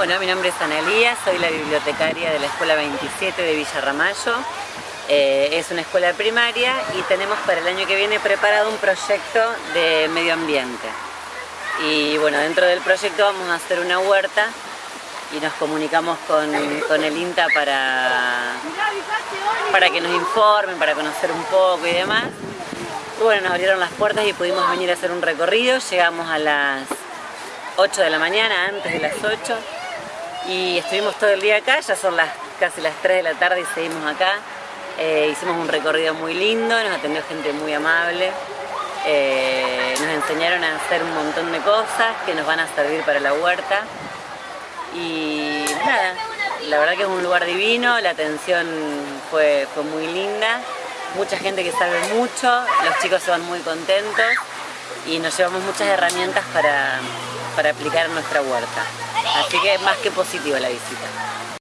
Bueno, mi nombre es Analía, soy la bibliotecaria de la Escuela 27 de Villa Ramallo. Eh, es una escuela primaria y tenemos para el año que viene preparado un proyecto de medio ambiente. Y bueno, dentro del proyecto vamos a hacer una huerta y nos comunicamos con, el INTA para, para que nos informen, para conocer un poco y demás. Y bueno, nos abrieron las puertas y pudimos venir a hacer un recorrido. Llegamos a las 8 de la mañana, antes de las 8. Y estuvimos todo el día acá, ya son las, casi las 3 de la tarde y seguimos acá. Eh, hicimos un recorrido muy lindo, nos atendió gente muy amable. Eh, nos enseñaron a hacer un montón de cosas que nos van a servir para la huerta. Y nada, la verdad que es un lugar divino, la atención fue, fue muy linda. Mucha gente que sabe mucho, los chicos se van muy contentos y nos llevamos muchas herramientas para, para aplicar en nuestra huerta. Así que es más que positiva la visita.